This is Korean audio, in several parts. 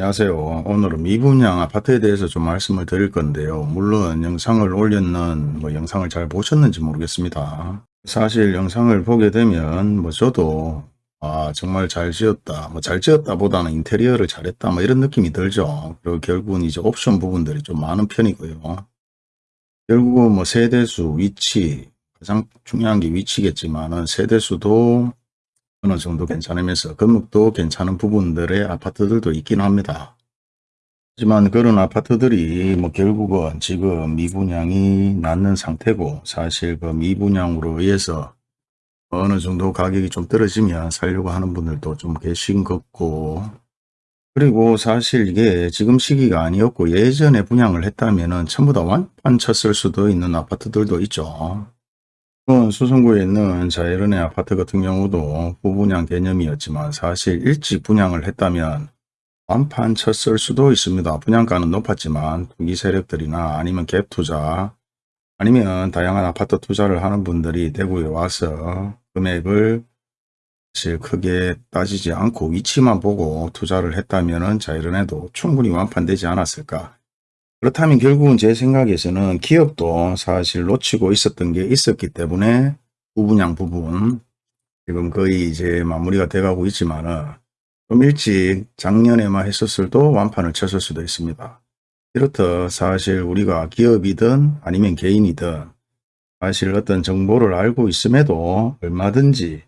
안녕하세요. 오늘은 미분양 아파트에 대해서 좀 말씀을 드릴 건데요. 물론 영상을 올렸는 뭐 영상을 잘 보셨는지 모르겠습니다. 사실 영상을 보게 되면 뭐 저도 아 정말 잘 지었다 뭐 잘 지었다 보다는 인테리어를 잘했다 뭐 이런 느낌이 들죠. 그리고 결국은 이제 옵션 부분들이 좀 많은 편이고요. 결국은 뭐 세대수 위치 가장 중요한 게 위치겠지만은 세대수도 어느 정도 괜찮으면서 건물도 괜찮은 부분들의 아파트들도 있긴 합니다. 하지만 그런 아파트들이 뭐 결국은 지금 미분양이 낮는 상태고 사실 그 미분양으로 의해서 어느 정도 가격이 좀 떨어지면 살려고 하는 분들도 좀 계신 것 같고 그리고 사실 이게 지금 시기가 아니었고 예전에 분양을 했다면 전부 다 완판 쳤을 수도 있는 아파트들도 있죠. 수성구에 있는 자이런의 아파트 같은 경우도 후분양 개념이었지만 사실 일찍 분양을 했다면 완판 쳤을 수도 있습니다. 분양가는 높았지만 투기 세력들이나 아니면 갭 투자 아니면 다양한 아파트 투자를 하는 분들이 대구에 와서 금액을 사실 크게 따지지 않고 위치만 보고 투자를 했다면 자이런에도 충분히 완판되지 않았을까 그렇다면 결국은 제 생각에서는 기업도 사실 놓치고 있었던 게 있었기 때문에 부분양 부분 지금 거의 이제 마무리가 돼가고 있지만은 좀 일찍 작년에만 했었을도 완판을 쳤을 수도 있습니다. 이렇듯 사실 우리가 기업이든 아니면 개인이든 사실 어떤 정보를 알고 있음에도 얼마든지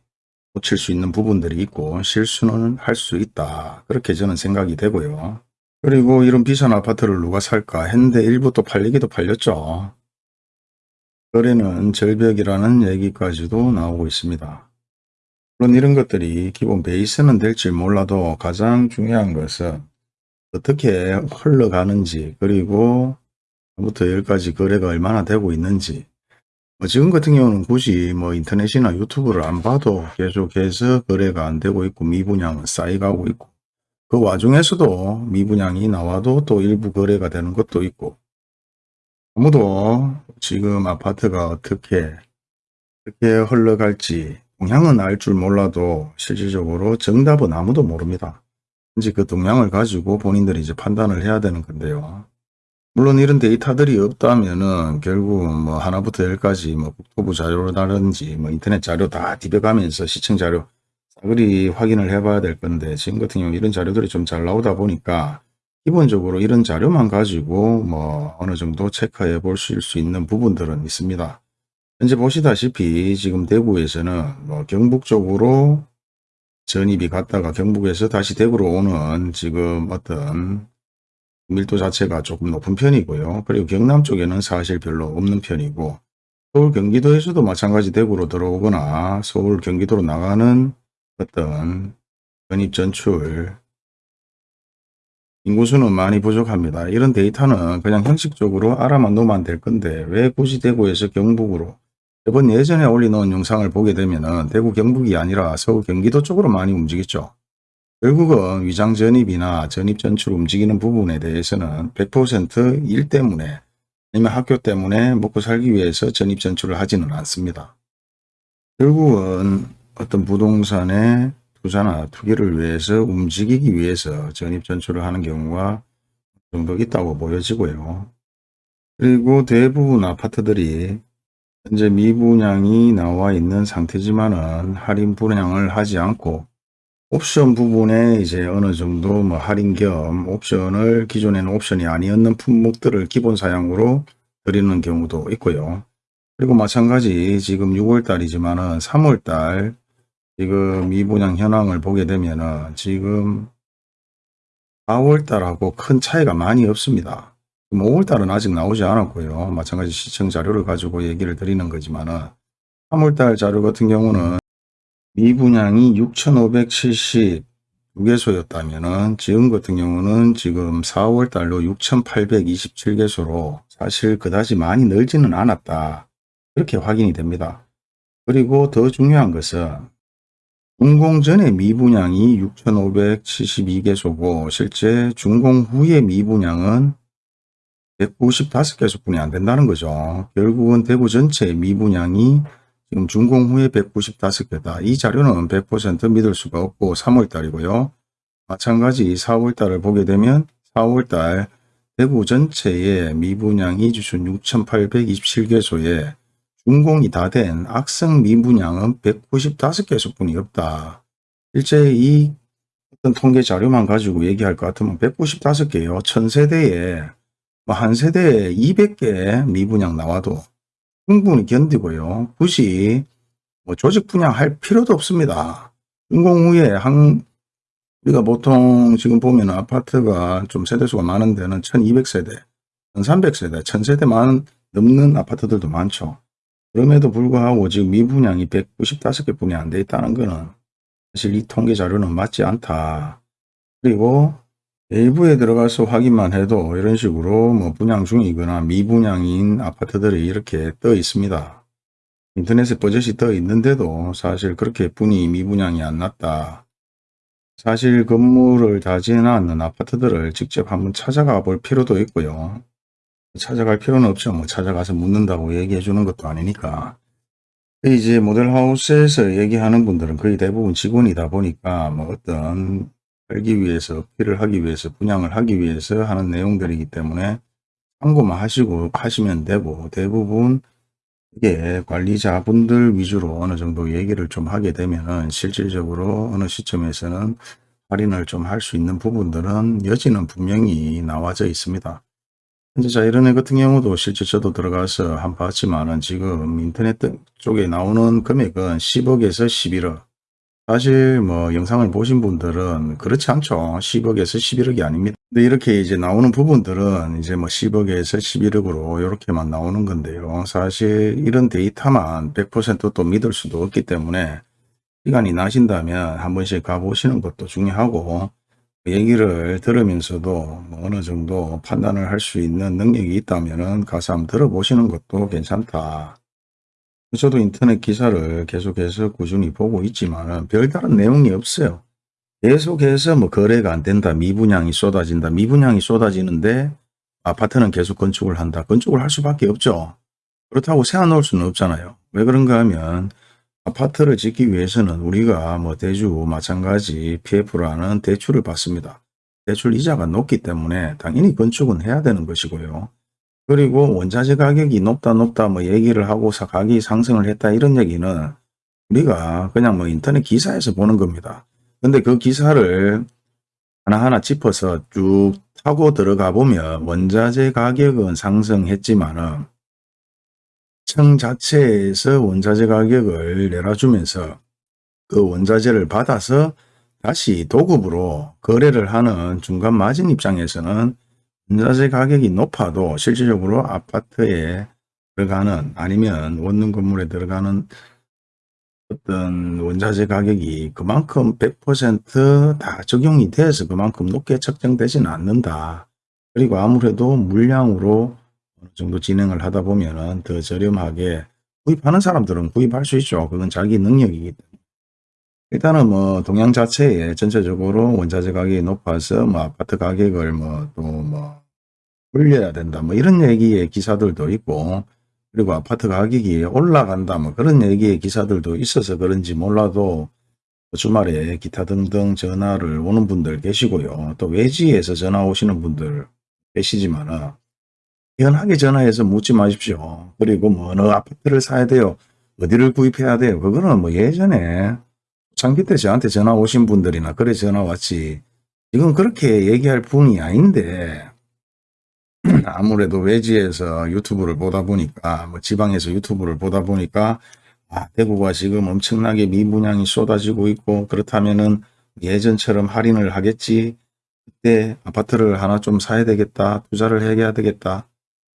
놓칠 수 있는 부분들이 있고 실수는 할 수 있다. 그렇게 저는 생각이 되고요. 그리고 이런 비싼 아파트를 누가 살까 했는데 일부 또 팔리기도 팔렸죠. 거래는 절벽이라는 얘기까지도 나오고 있습니다. 물론 이런 것들이 기본 베이스는 될지 몰라도 가장 중요한 것은 어떻게 흘러가는지 그리고 부터 열까지 거래가 얼마나 되고 있는지 뭐 지금 같은 경우는 굳이 뭐 인터넷이나 유튜브를 안 봐도 계속해서 거래가 안 되고 있고 미분양은 쌓여가고 있고 그 와중에서도 미분양이 나와도 또 일부 거래가 되는 것도 있고 아무도 지금 아파트가 어떻게 어떻게 흘러갈지 동향은 알 줄 몰라도 실질적으로 정답은 아무도 모릅니다. 이제 그 동향을 가지고 본인들이 이제 판단을 해야 되는 건데요. 물론 이런 데이터들이 없다면은 결국 뭐 하나부터 열까지 뭐 국토부 자료라든지 뭐 인터넷 자료 다 뒤벼가면서 시청 자료 싸그리 확인을 해봐야 될 건데 지금 같은 경우 이런 자료들이 좀 잘 나오다 보니까 기본적으로 이런 자료만 가지고 뭐 어느 정도 체크해 볼수 있는 부분들은 있습니다. 현재 보시다시피 지금 대구에서는 뭐 경북 쪽으로 전입이 갔다가 경북에서 다시 대구로 오는 지금 어떤 밀도 자체가 조금 높은 편이고요. 그리고 경남 쪽에는 사실 별로 없는 편이고 서울 경기도에서도 마찬가지 대구로 들어오거나 서울 경기도로 나가는 어떤 전입 전출 인구수는 많이 부족합니다. 이런 데이터는 그냥 형식적으로 알아만 놓으면 될 건데 왜 굳이 대구에서 경북으로 이번 예전에 올려놓은 영상을 보게 되면 대구 경북이 아니라 서울 경기도 쪽으로 많이 움직였죠. 결국은 위장 전입이나 전입 전출 움직이는 부분에 대해서는 100%일 때문에 아니면 학교 때문에 먹고 살기 위해서 전입 전출을 하지는 않습니다. 결국은 어떤 부동산의 투자나 투기를 위해서 움직이기 위해서 전입 전출을 하는 경우가 정도 있다고 보여지고요. 그리고 대부분 아파트들이 현재 미분양이 나와 있는 상태지만은 할인 분양을 하지 않고 옵션 부분에 이제 어느 정도 뭐 할인 겸 옵션을 기존에는 옵션이 아니었는 품목들을 기본 사양으로 드리는 경우도 있고요. 그리고 마찬가지 지금 6월 달이지만은 3월 달 지금 미분양 현황을 보게 되면은 지금 4월달하고 큰 차이가 많이 없습니다. 5월달은 아직 나오지 않았고요. 마찬가지 시청 자료를 가지고 얘기를 드리는 거지만은 3월달 자료 같은 경우는 미분양이 6,572개소였다면은 지금 같은 경우는 지금 4월달로 6,827개소로 사실 그다지 많이 늘지는 않았다. 그렇게 확인이 됩니다. 그리고 더 중요한 것은 준공 전에 미분양이 6,572개소고 실제 준공 후에 미분양은 195개소뿐이 안 된다는 거죠. 결국은 대구 전체 미분양이 지금 준공 후에 195개다. 이 자료는 100% 믿을 수가 없고 3월달이고요. 마찬가지 4월달을 보게 되면 4월달 대구 전체의 미분양 이주수 6,827개소에 준공이 다 된 악성 미분양은 195개소뿐이 없다. 실제 이 어떤 통계 자료만 가지고 얘기할 것 같으면 195개요. 1000세대에 뭐 한 세대에 200개 미분양 나와도 충분히 견디고요. 굳이 뭐 조직 분양할 필요도 없습니다. 준공 후에 한 우리가 보통 지금 보면 아파트가 좀 세대수가 많은 데는 1200세대, 1300세대, 1000세대만 넘는 아파트들도 많죠. 그럼에도 불구하고 지금 미분양이 195개 뿐이 안 돼 있다는 것은 사실 이 통계 자료는 맞지 않다. 그리고 일부에 들어가서 확인만 해도 이런 식으로 뭐 분양 중이거나 미분양인 아파트들이 이렇게 떠 있습니다. 인터넷에 버젓이 떠 있는데도 사실 그렇게 분이 미분양이 안 났다. 사실 건물을 다 지어놨는 아파트들을 직접 한번 찾아가 볼 필요도 있고요. 찾아갈 필요는 없죠. 뭐 찾아가서 묻는다고 얘기해 주는 것도 아니니까. 이제 모델하우스에서 얘기하는 분들은 거의 대부분 직원이다 보니까 뭐 어떤 살기 위해서, 피를 하기 위해서, 분양을 하기 위해서 하는 내용들이기 때문에 참고만 하시고 하시면 되고 대부분 이게 관리자분들 위주로 어느 정도 얘기를 좀 하게 되면은 실질적으로 어느 시점에서는 할인을 좀 할 수 있는 부분들은 여지는 분명히 나와져 있습니다. 자 이런 애 같은 경우도 실제 저도 들어가서 한 봤지만은 지금 인터넷 쪽에 나오는 금액은 10억에서 11억. 사실 뭐 영상을 보신 분들은 그렇지 않죠. 10억에서 11억이 아닙니다. 근데 이렇게 이제 나오는 부분들은 이제 뭐 10억에서 11억으로 이렇게만 나오는 건데요. 사실 이런 데이터만 100%또 믿을 수도 없기 때문에 시간이 나신다면 한 번씩 가보시는 것도 중요하고 얘기를 들으면서도 뭐 어느 정도 판단을 할 수 있는 능력이 있다면 가서 한번 들어보시는 것도 괜찮다. 저도 인터넷 기사를 계속해서 꾸준히 보고 있지만 별다른 내용이 없어요. 계속해서 뭐 거래가 안 된다, 미분양이 쏟아진다, 미분양이 쏟아지는데 아파트는 계속 건축을 한다. 건축을 할 수밖에 없죠. 그렇다고 세워놓을 수는 없잖아요. 왜 그런가 하면 아파트를 짓기 위해서는 우리가 뭐 대주 마찬가지 PF라는 대출을 받습니다. 대출 이자가 높기 때문에 당연히 건축은 해야 되는 것이고요. 그리고 원자재 가격이 높다 높다 뭐 얘기를 하고서 가격이 상승을 했다 이런 얘기는 우리가 그냥 뭐 인터넷 기사에서 보는 겁니다. 근데 그 기사를 하나하나 짚어서 쭉 타고 들어가 보면 원자재 가격은 상승했지만은 청 자체에서 원자재 가격을 내려주면서 그 원자재를 받아서 다시 도급으로 거래를 하는 중간 마진 입장에서는 원자재 가격이 높아도 실질적으로 아파트에 들어가는 아니면 원룸 건물에 들어가는 어떤 원자재 가격이 그만큼 100%다 적용이 돼서 그만큼 높게 책정되지는 않는다. 그리고 아무래도 물량으로 어느 정도 진행을 하다 보면은 더 저렴하게 구입하는 사람들은 구입할 수 있죠. 그건 자기 능력이기 때문에. 일단은 뭐 동양 자체에 전체적으로 원자재 가격이 높아서 뭐 아파트 가격을 뭐또뭐 올려야 된다 뭐 이런 얘기의 기사들도 있고 그리고 아파트 가격이 올라간다 뭐 그런 얘기의 기사들도 있어서 그런지 몰라도 주말에 기타 등등 전화를 오는 분들 계시고요. 또 외지에서 전화 오시는 분들 계시지만은 연하게 전화해서 묻지 마십시오. 그리고 뭐 어느 아파트를 사야 돼요. 어디를 구입해야 돼요. 그거는 뭐 예전에 장기 때 저한테 전화 오신 분들이나 그래 전화 왔지. 지금 그렇게 얘기할 분이 아닌데 아무래도 외지에서 유튜브를 보다 보니까 뭐 지방에서 유튜브를 보다 보니까 아, 대구가 지금 엄청나게 미분양이 쏟아지고 있고 그렇다면은 예전처럼 할인을 하겠지. 그때 아파트를 하나 좀 사야 되겠다. 투자를 해야 되겠다.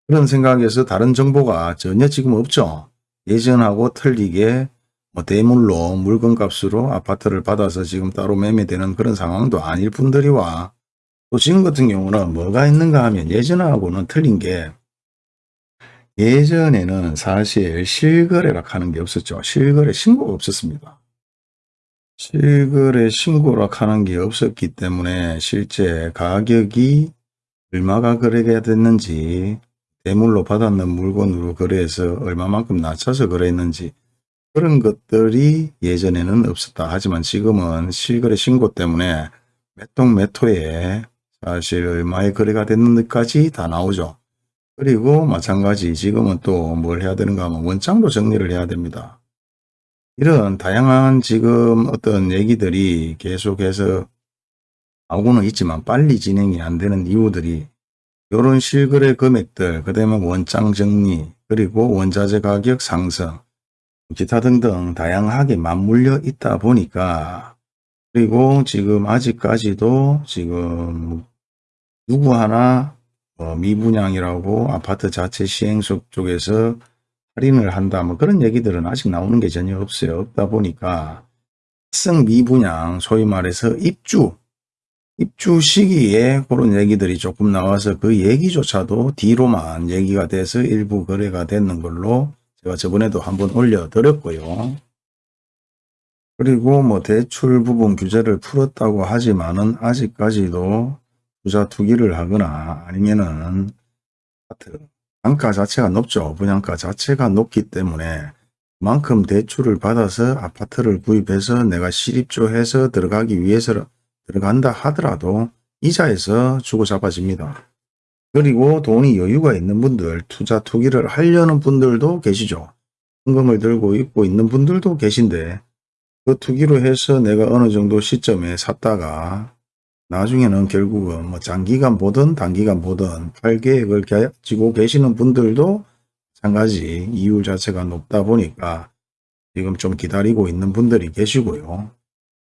그런 생각에서 다른 정보가 전혀 지금 없죠. 예전하고 틀리게 뭐 대물로 물건값으로 아파트를 받아서 지금 따로 매매되는 그런 상황도 아닐 분들이와 또 지금 같은 경우는 뭐가 있는가 하면 예전하고는 틀린 게 예전에는 사실 실거래라 하는 게 없었죠. 실거래 신고가 없었습니다. 실거래 신고라 하는 게 없었기 때문에 실제 가격이 얼마가 거래가 됐는지 대물로 받았는 물건으로 거래해서 얼마만큼 낮춰서 거래했는지 그런 것들이 예전에는 없었다. 하지만 지금은 실거래 신고 때문에 몇동몇 호에 사실 얼마에 거래가 됐는지까지 다 나오죠. 그리고 마찬가지 지금은 또 뭘 해야 되는가 하면 원장도 정리를 해야 됩니다. 이런 다양한 지금 어떤 얘기들이 계속해서 나오고는 있지만 빨리 진행이 안 되는 이유들이 이런 실거래 금액들, 그 다음에 원장 정리, 그리고 원자재 가격 상승, 기타 등등 다양하게 맞물려 있다 보니까 그리고 지금 아직까지도 지금 누구 하나 어, 미분양이라고 아파트 자체 시행속 쪽에서 할인을 한다 뭐 그런 얘기들은 아직 나오는 게 전혀 없어요. 없다 보니까 특성 미분양 소위 말해서 입주 입주 시기에 그런 얘기들이 조금 나와서 그 얘기조차도 뒤로만 얘기가 돼서 일부 거래가 되는 걸로 제가 저번에도 한번 올려드렸고요. 그리고 뭐 대출 부분 규제를 풀었다고 하지만은 아직까지도 투자 투기를 하거나 아니면은 아파트 단가 자체가 높죠. 분양가 자체가 높기 때문에 그만큼 대출을 받아서 아파트를 구입해서 내가 실입조해서 들어가기 위해서 들어간다 하더라도 이자에서 주고 잡아집니다. 그리고 돈이 여유가 있는 분들, 투자 투기를 하려는 분들도 계시죠. 현금을 들고 있고 있는 분들도 계신데 그 투기로 해서 내가 어느 정도 시점에 샀다가 나중에는 결국은 뭐 장기간 보든 단기간 보든 팔 계획을 가지고 계시는 분들도 마찬가지 이율 자체가 높다 보니까 지금 좀 기다리고 있는 분들이 계시고요.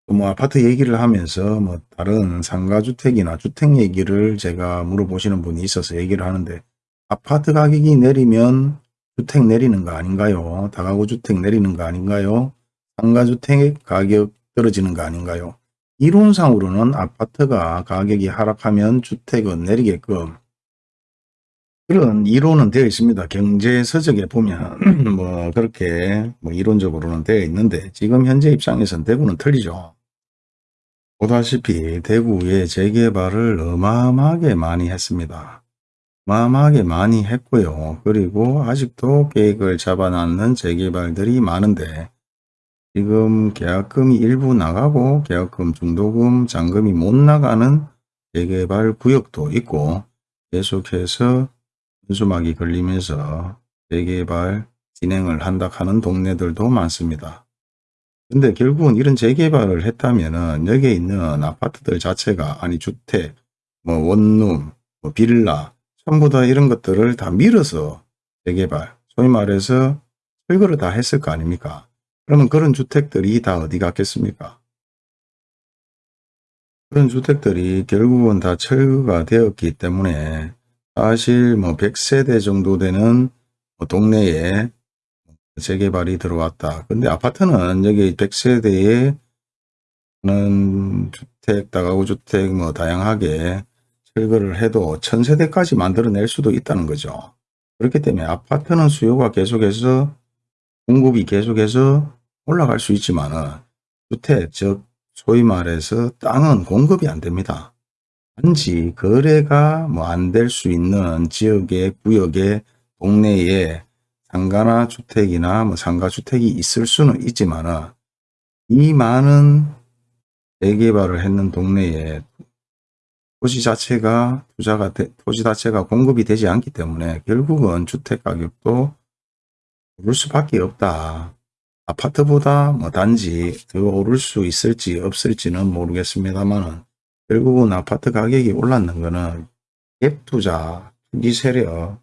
뭐 아파트 얘기를 하면서 뭐 다른 상가주택이나 주택 얘기를 제가 물어보시는 분이 있어서 얘기를 하는데 아파트 가격이 내리면 주택 내리는 거 아닌가요? 다가구 주택 내리는 거 아닌가요? 상가주택 가격 떨어지는 거 아닌가요? 이론상으로는 아파트가 가격이 하락하면 주택은 내리게끔 그런 이론은 되어 있습니다. 경제 서적에 보면 뭐 그렇게 뭐 이론적으로는 되어 있는데 지금 현재 입장에선 대구는 틀리죠. 보다시피 대구의 재개발을 어마어마하게 많이 했습니다. 어마어마하게 많이 했고요. 그리고 아직도 계획을 잡아놨는 재개발들이 많은데 지금 계약금이 일부 나가고 계약금, 중도금, 잔금이 못 나가는 재개발 구역도 있고 계속해서 현수막이 걸리면서 재개발 진행을 한다 하는 동네들도 많습니다. 근데 결국은 이런 재개발을 했다면은 여기에 있는 아파트들 자체가 아니 주택, 뭐 원룸, 뭐 빌라 전부 다 이런 것들을 다 밀어서 재개발, 소위 말해서 철거를 다 했을 거 아닙니까? 그러면 그런 주택들이 다 어디 갔겠습니까? 그런 주택들이 결국은 다 철거가 되었기 때문에 사실 뭐 100세대 정도 되는 뭐 동네에 재개발이 들어왔다. 근데 아파트는 여기 100세대에 는 주택, 다가구 주택 뭐 다양하게 철거를 해도 1000세대까지 만들어낼 수도 있다는 거죠. 그렇기 때문에 아파트는 수요가 계속해서 공급이 계속해서 올라갈 수 있지만 주택, 즉 소위 말해서 땅은 공급이 안 됩니다. 단지 거래가 뭐 안 될 수 있는 지역의 구역의 동네에 상가나 주택이나 뭐 상가주택이 있을 수는 있지만 이 많은 재개발을 했는 동네에 토지 자체가 투자가 되, 토지 자체가 공급이 되지 않기 때문에 결국은 주택 가격도 오를 수밖에 없다. 아파트보다 뭐 단지 더 오를 수 있을지 없을지는 모르겠습니다만 결국은 아파트 가격이 올랐는 거는 갭 투자, 투기 세력,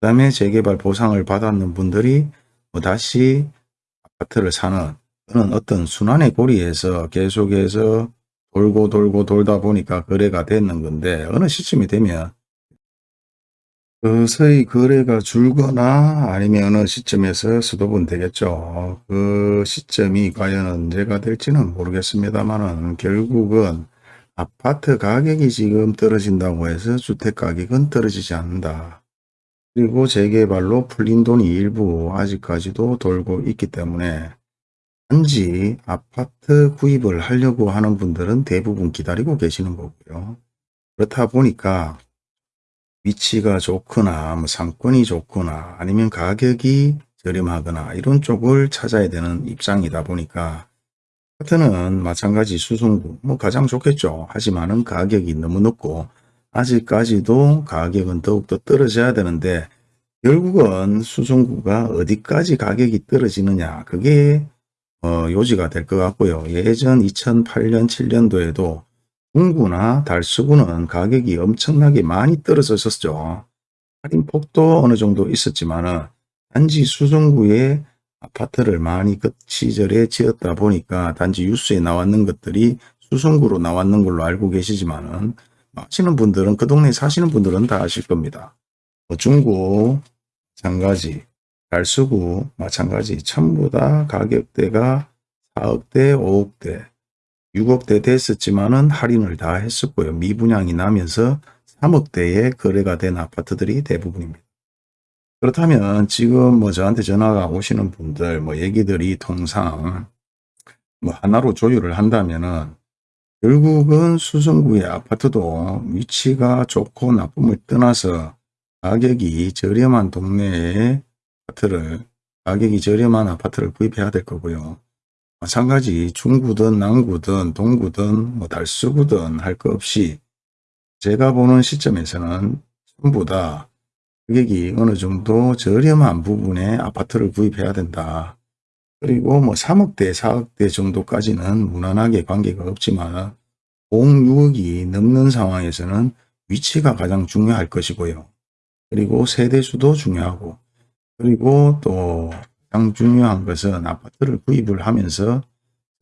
그 다음에 재개발 보상을 받았는 분들이 뭐 다시 아파트를 사는 그런 어떤 순환의 고리에서 계속해서 돌고 돌고 돌다 보니까 거래가 됐는 건데 어느 시점이 되면 서서히 거래가 줄거나 아니면 어느 시점에서 수도분 되겠죠. 그 시점이 과연 언제가 될지는 모르겠습니다만 결국은 아파트 가격이 지금 떨어진다고 해서 주택 가격은 떨어지지 않는다. 그리고 재개발로 풀린 돈이 일부 아직까지도 돌고 있기 때문에 단지 아파트 구입을 하려고 하는 분들은 대부분 기다리고 계시는 거고요. 그렇다 보니까 위치가 좋거나 뭐 상권이 좋거나 아니면 가격이 저렴하거나 이런 쪽을 찾아야 되는 입장이다 보니까 아 파트는 마찬가지 수성구 뭐 가장 좋겠죠. 하지만은 가격이 너무 높고 아직까지도 가격은 더욱더 떨어져야 되는데 결국은 수성구가 어디까지 가격이 떨어지느냐 그게 어, 요지가 될 것 같고요. 예전 2008년 7년도에도 중구나 달수구는 가격이 엄청나게 많이 떨어졌었죠. 할인폭도 어느 정도 있었지만 은 단지 수성구에 아파트를 많이 그 시절에 지었다 보니까 단지 뉴스에 나왔는 것들이 수성구로 나왔는 걸로 알고 계시지만은 아시는 분들은 그 동네에 사시는 분들은 다 아실 겁니다. 뭐 중구 마찬가지 달수구 마찬가지 전부 다 가격대가 4억대 5억대 6억대 됐었지만은 할인을 다 했었고요. 미분양이 나면서 3억대에 거래가 된 아파트들이 대부분입니다. 그렇다면 지금 뭐 저한테 전화가 오시는 분들 뭐 얘기들이 통상 뭐 하나로 조율을 한다면은 결국은 수성구의 아파트도 위치가 좋고 나쁨을 떠나서 가격이 저렴한 동네에 아파트를 가격이 저렴한 아파트를 구입해야 될 거고요. 마찬가지 중구든 남구든 동구든 뭐 달수구든 할 것 없이 제가 보는 시점에서는 전부 다 가격이 어느 정도 저렴한 부분에 아파트를 구입해야 된다. 그리고 뭐 3억대, 4억대 정도까지는 무난하게 관계가 없지만 5, 6억이 넘는 상황에서는 위치가 가장 중요할 것이고요. 그리고 세대수도 중요하고 그리고 또 가장 중요한 것은 아파트를 구입을 하면서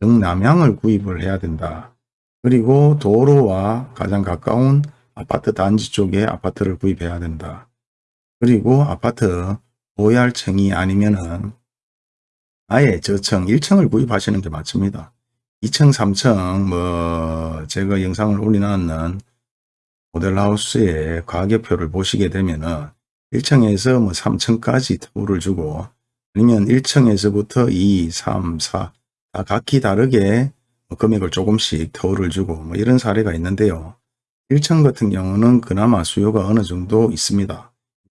정남향을 구입을 해야 된다. 그리고 도로와 가장 가까운 아파트 단지 쪽에 아파트를 구입해야 된다. 그리고 아파트 OR층이 아니면은 아예 저층 1층을 구입하시는 게 맞습니다. 2층, 3층 뭐 제가 영상을 올려놨는 모델하우스의 가격표를 보시게 되면은 1층에서 뭐 3층까지 터울을 주고 아니면 1층에서부터 2, 3, 4 다 각기 다르게 뭐 금액을 조금씩 터울을 주고 뭐 이런 사례가 있는데요. 1층 같은 경우는 그나마 수요가 어느 정도 있습니다.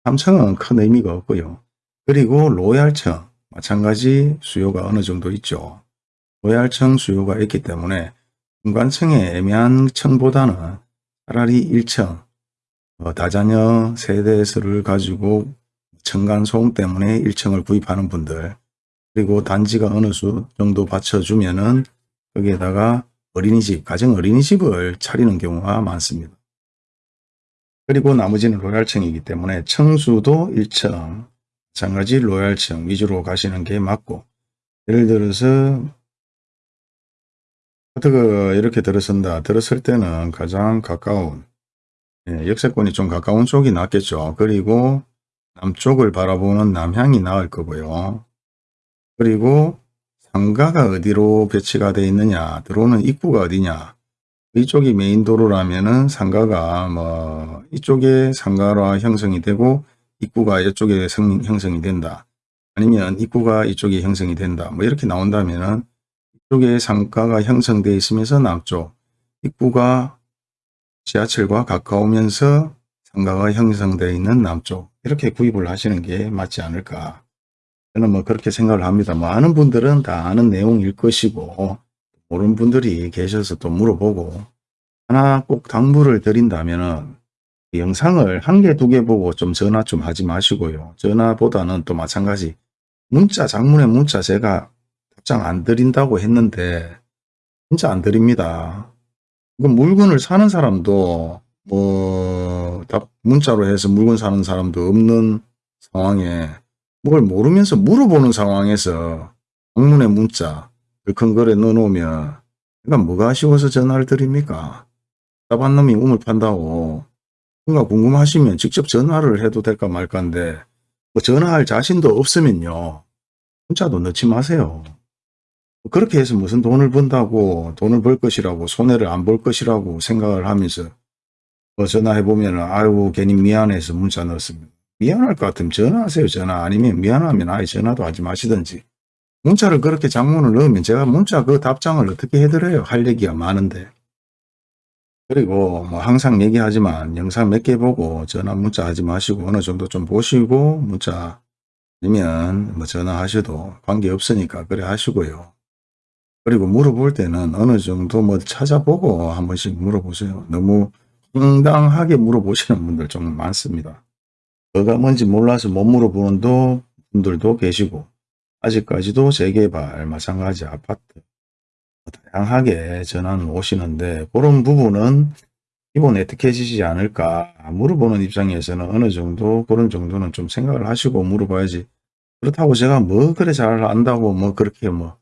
3층은 큰 의미가 없고요. 그리고 로얄층 마찬가지 수요가 어느 정도 있죠. 로얄층 수요가 있기 때문에 중간층의 애매한 층보다는 차라리 1층 어, 다자녀 세대수를 가지고 층간 소음 때문에 1층을 구입하는 분들 그리고 단지가 어느 수 정도 받쳐주면은 거기에다가 어린이집, 가정 어린이집을 차리는 경우가 많습니다. 그리고 나머지는 로얄층이기 때문에 청수도 1층, 마찬가지 로얄층 위주로 가시는 게 맞고 예를 들어서 어떻게 이렇게 들어선다. 들었을 때는 가장 가까운 예, 역세권이 좀 가까운 쪽이 낫겠죠. 그리고 남쪽을 바라보는 남향이 나을 거고요. 그리고 상가가 어디로 배치가 되어 있느냐 들어오는 입구가 어디냐 이쪽이 메인 도로라면은 상가가 뭐 이쪽에 상가로 형성이 되고 입구가 이쪽에 성, 형성이 된다. 아니면 입구가 이쪽에 형성이 된다. 뭐 이렇게 나온다면은 이쪽에 상가가 형성되어 있으면서 남쪽 입구가 지하철과 가까우면서 상가가 형성되어 있는 남쪽 이렇게 구입을 하시는 게 맞지 않을까? 저는 뭐 그렇게 생각을 합니다. 뭐 아는 분들은 다 아는 내용일 것이고 모르는 분들이 계셔서 또 물어보고 하나 꼭 당부를 드린다면 영상을 한 개, 두 개 보고 좀 전화 좀 하지 마시고요. 전화보다는 또 마찬가지 문자, 장문의 문자 제가 답장 안 드린다고 했는데 진짜 안 드립니다. 이거 물건을 사는 사람도 뭐 문자로 해서 물건 사는 사람도 없는 상황에 뭘 모르면서 물어보는 상황에서 방문의 문자 큰 거래 넣어놓으면 그러니까 뭐가 아쉬워서 전화를 드립니까? 답한 놈이 우물 판다고 뭔가 궁금하시면 직접 전화를 해도 될까 말까인데 뭐 전화할 자신도 없으면요 문자도 넣지 마세요. 그렇게 해서 무슨 돈을 번다고 돈을 벌 것이라고 손해를 안 볼 것이라고 생각을 하면서 뭐 전화해보면 아이고 괜히 미안해서 문자 넣었습니다. 미안할 것 같으면 전화하세요 전화 아니면 미안하면 아예 전화도 하지 마시든지 문자를 그렇게 장문을 넣으면 제가 문자 그 답장을 어떻게 해드려요 할 얘기가 많은데 그리고 뭐 항상 얘기하지만 영상 몇 개 보고 전화 문자 하지 마시고 어느 정도 좀 보시고 문자 아니면 뭐 전화하셔도 관계없으니까 그래 하시고요 그리고 물어볼 때는 어느 정도 뭐 찾아보고 한 번씩 물어보세요. 너무 황당하게 물어보시는 분들 좀 많습니다. 뭐가 뭔지 몰라서 못 물어보는 도- 분들도 계시고 아직까지도 재개발 마찬가지 아파트 다양하게 전화는 오시는데 그런 부분은 기본 애특해지지 않을까 물어보는 입장에서는 어느 정도 그런 정도는 좀 생각을 하시고 물어봐야지 그렇다고 제가 뭐 그래 잘 안다고 뭐 그렇게 뭐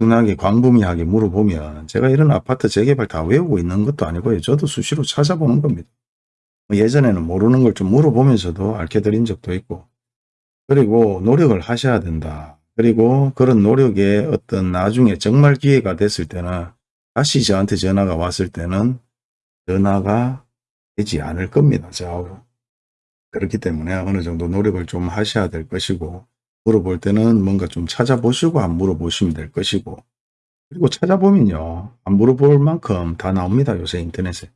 흔하게 광범위하게 물어보면 제가 이런 아파트 재개발 다 외우고 있는 것도 아니고요. 저도 수시로 찾아보는 겁니다. 뭐 예전에는 모르는 걸 좀 물어보면서도 알려드린 적도 있고 그리고 노력을 하셔야 된다. 그리고 그런 노력에 어떤 나중에 정말 기회가 됐을 때는 다시 저한테 전화가 왔을 때는 전화가 되지 않을 겁니다. 저하고. 그렇기 때문에 어느 정도 노력을 좀 하셔야 될 것이고 물어볼 때는 뭔가 좀 찾아보시고 안 물어보시면 될 것이고 그리고 찾아보면요. 안 물어볼 만큼 다 나옵니다. 요새 인터넷에.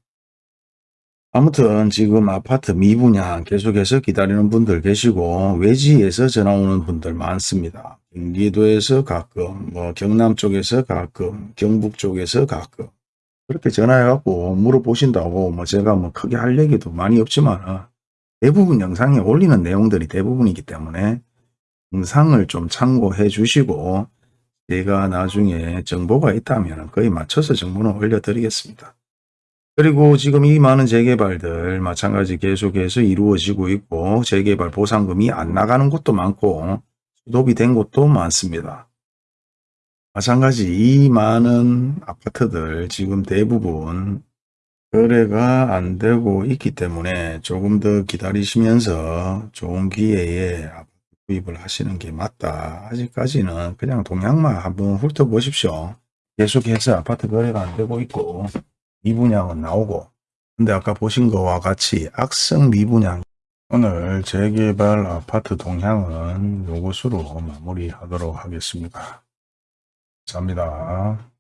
아무튼 지금 아파트 미분양 계속해서 기다리는 분들 계시고 외지에서 전화 오는 분들 많습니다. 경기도에서 가끔 뭐 경남 쪽에서 가끔 경북 쪽에서 가끔 그렇게 전화해갖고 물어보신다고 뭐 제가 뭐 크게 할 얘기도 많이 없지만 대부분 영상에 올리는 내용들이 대부분이기 때문에 영상을 좀 참고해 주시고 제가 나중에 정보가 있다면 거의 맞춰서 정보는 올려드리겠습니다. 그리고 지금 이 많은 재개발들 마찬가지 계속해서 이루어지고 있고 재개발 보상금이 안 나가는 곳도 많고 수도비 된 곳도 많습니다. 마찬가지 이 많은 아파트들 지금 대부분 거래가 안 되고 있기 때문에 조금 더 기다리시면서 좋은 기회에 구입을 하시는 게 맞다. 아직까지는 그냥 동향만 한번 훑어보십시오. 계속해서 아파트 거래가 안 되고 있고 미분양은 나오고 근데 아까 보신 거와 같이 악성 미분양 오늘 재개발 아파트 동향은 요것으로 마무리하도록 하겠습니다. 감사합니다.